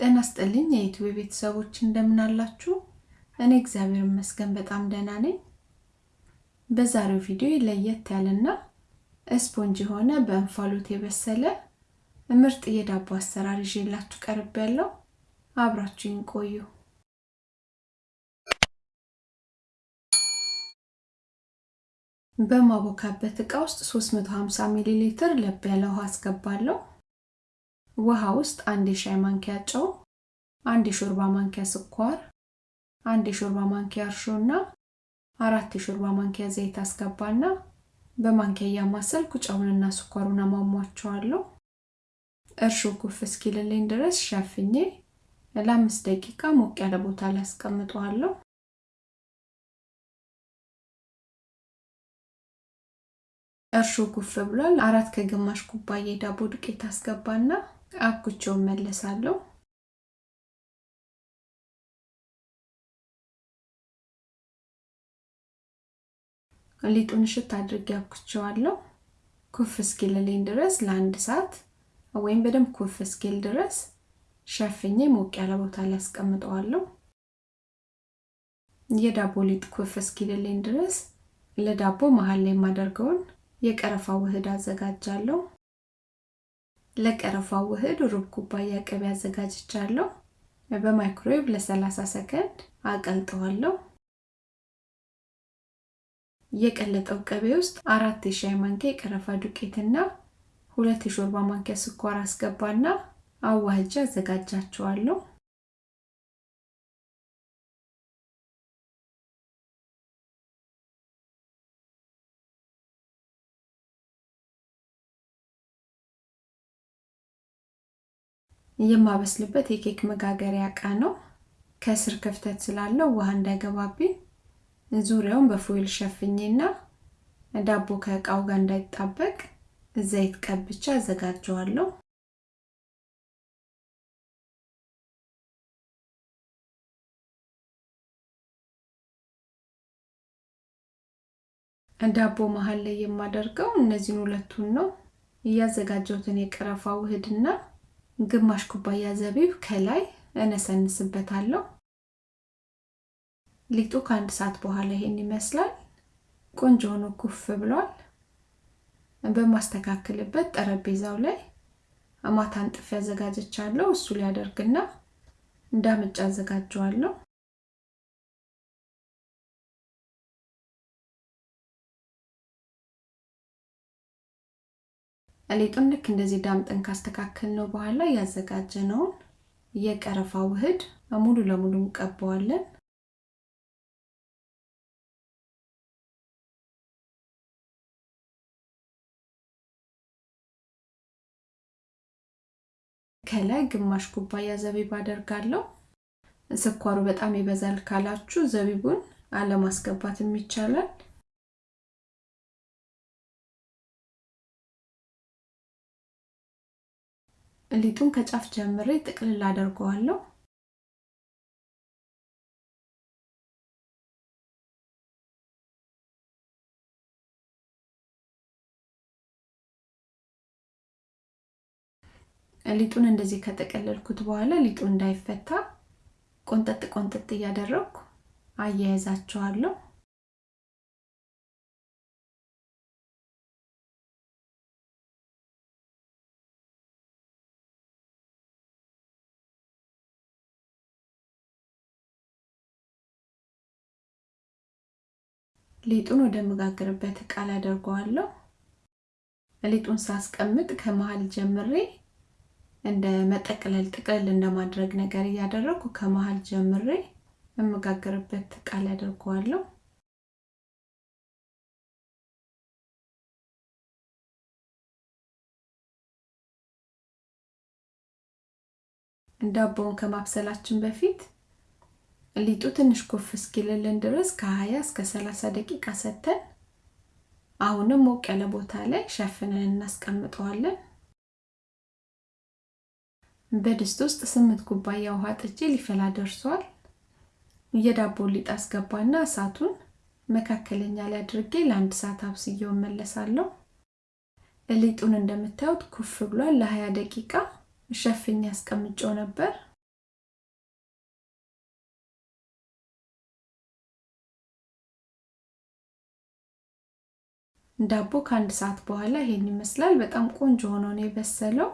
ጤና ይስጥልኝ የዩቲዩብ ቤተሰቦች እንደምን አላችሁ? እኔ እግዚአብሔር ይመስገን በጣም ደህና ነኝ። በዛሬው ቪዲዮ ለየት ያለና ስፖንጅ የሆነ በእንፋሎት የበሰለ ምርጥ የዳቦ አሰራር ይዤላችሁ ያለው አብራችሁኝ ቆዩ። በማቦካበት እቃ ውስጥ 350 ሚሊ ሊትር ለብ ያለ ውሃ አስገባለሁ። ውሃ ውስጥ አንድ የሻይ ማንኪያ ጨው፣ አንድ የሾርባ ማንኪያ ስኳር፣ አንድ የሾርባ ማንኪያ እርሾ እና አራት የሾርባ ማንኪያ ዘይት አስገባና በማንኪያ እያማሰልኩ ጨውንና ስኳሩን አሟሟቸዋለሁ። እርሾ ኩፍ እስኪልልኝ ድረስ ሸፍኜ ለአምስት ደቂቃ ሞቅ ያለ ቦታ ላይ አስቀምጠዋለሁ። እርሾ ኩፍ ብሏል። አራት ከግማሽ ኩባያ የዳቦ ዱቄት አስገባና አብኩቼውን መለሳለሁ። ሊጡን እሽት አድርጌ አብኩቼዋለሁ። ኩፍ እስኪልልኝ ድረስ ለአንድ ሰዓት ወይም በደንብ ኩፍ እስኪል ድረስ ሸፍኜ ሞቅ ያለ ቦታ ላይ አስቀምጠዋለሁ። የዳቦ ሊጥ ኩፍ እስኪልልኝ ድረስ ለዳቦ መሀል ላይ የማደርገውን የቀረፋ ውህድ አዘጋጃለሁ። ለቀረፋው ውህድ ሩብ ኩባያ ቅቤ አዘጋጅቻለሁ። በማይክሮዌቭ ለ30 ሰከንድ አቀልጠዋለሁ። የቀለጠው ቅቤ ውስጥ አራት የሻይ ማንኪያ የቀረፋ ዱቄትና ሁለት የሾርባ ማንኪያ ስኳር አስገባና አዋህጃ አዘጋጃቸዋለሁ። የማበስልበት የኬክ መጋገሪያ እቃ ነው። ከስር ክፍተት ስላለው ውሃ እንዳይገባብኝ ዙሪያውን በፎይል ሸፍኜና ዳቦ ከእቃው ጋር እንዳይጣበቅ ዘይት ቀብቻ አዘጋጀዋለሁ። ዳቦ መሀል ላይ የማደርገው እነዚህን ሁለቱን ነው። እያዘጋጀሁትን የቀረፋ ውህድና ግማሽ ኩባያ ዘቢብ ከላይ እነሰንስበታለሁ። ሊጡ ከአንድ ሰዓት በኋላ ይሄን ይመስላል። ቆንጆ ሆኖ ኩፍ ብሏል። በማስተካከልበት ጠረጴዛው ላይ ማታ አንጥፌ አዘጋጀቻለሁ። እሱ ሊያደርግና እንዳምጭ አዘጋጀዋለሁ። ሊጡን ልክ እንደዚህ ዳምጠን ካስተካከል ነው በኋላ ያዘጋጀነውን የቀረፋ ውህድ ሙሉ ለሙሉ እንቀባዋለን። ከላይ ግማሽ ኩባያ ዘቢብ አደርጋለሁ። ስኳሩ በጣም ይበዛል ካላችሁ ዘቢቡን አለማስገባትም ይቻላል። ሊጡን ከጫፍ ጀምሬ ጥቅልል አደርገዋለሁ። ሊጡን እንደዚህ ከጠቀለልኩት በኋላ ሊጡ እንዳይፈታ ቆንጠጥ ቆንጠጥ እያደረግኩ አያይዛቸዋለሁ። ሊጡን ወደ መጋገርበት እቃ ላይ አደርገዋለሁ። ሊጡን ሳስቀምጥ ከመሀል ጀምሬ እንደ መጠቅለል ጥቅልል እንደማድረግ ነገር እያደረግኩ ከመሀል ጀምሬ የመጋገርበት እቃ ላይ አደርገዋለሁ። ዳቦውን ከማብሰላችን በፊት ሊጡ ትንሽ ኮፍ እስኪልልን ድረስ ከ20 እስከ 30 ደቂቃ ሰተን አሁንም ሞቅ ያለ ቦታ ላይ ሸፍነን እናስቀምጠዋለን። በድስት ውስጥ ስምንት ኩባያ ውሃ ጥጄ ሊፈላ ደርሷል። የዳቦ ሊጥ አስገባና እሳቱን መካከለኛ ላይ አድርጌ ለአንድ ሰዓት አብስዬው እመለሳለሁ። ሊጡን እንደምታዩት ኩፍ ብሏል። ለ20 ደቂቃ ሸፍኜ አስቀምጬው ነበር። ዳቦ ከአንድ ሰዓት በኋላ ይሄን ይመስላል። በጣም ቆንጆ ሆኖ ነው የበሰለው።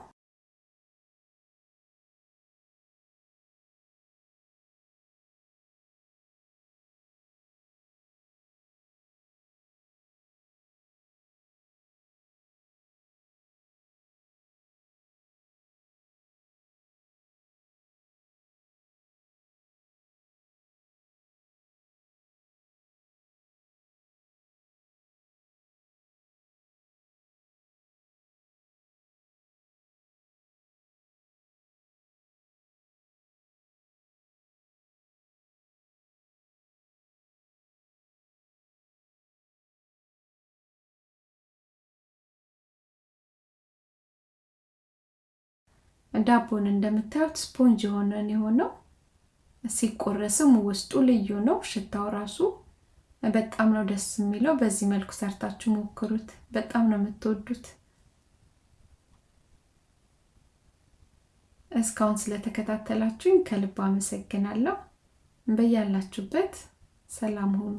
ዳቦን እንደምታዩት ስፖንጅ የሆነን የሆነው ሲቆረስም ውስጡ ልዩ ነው። ሽታው ራሱ በጣም ነው ደስ የሚለው። በዚህ መልኩ ሰርታችሁ ሞክሩት። በጣም ነው የምትወዱት። እስካሁን ስለተከታተላችሁኝ ከልብ አመሰግናለሁ። በያላችሁበት ሰላም ሁኑ።